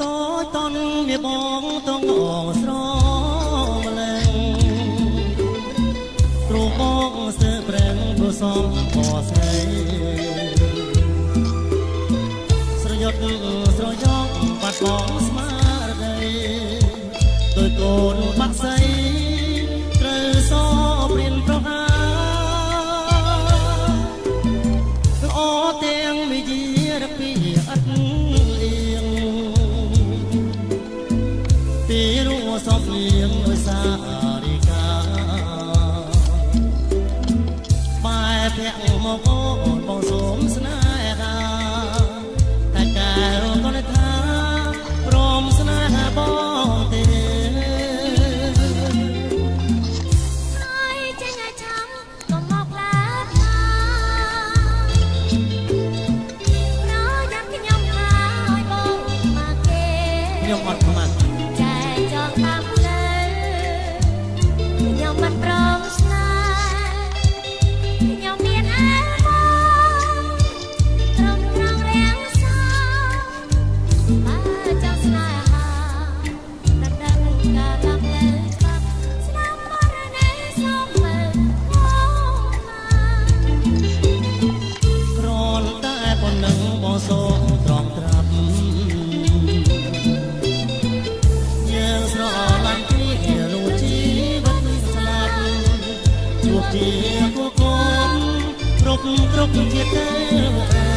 តូចតនវាបងតងអង សំបស្រីស្រយុតស្រយ៉ងបាត់បងស្មារតីដោយកូនបាក់សៃត្រូវសព្រៀនប្រហាល្អទាំងវិជារពីអត់លៀងពីរួសំលៀងដោយសារ បែភ័ក្រមកអូនបងសូមស្នេហាតែកែរកនថាព្រមស្នេហាបងទេហើយចេញឲ្យឆាំកុំមកឡាថាប្រយ័ត្នខ្ញុំថាឲ្យបងមកគេខ្ញុំអត់ខ្មាស់ចែកចង់តាម ជួបជាគូកូនគ្រប់គ្រប់ជាតិទេវតា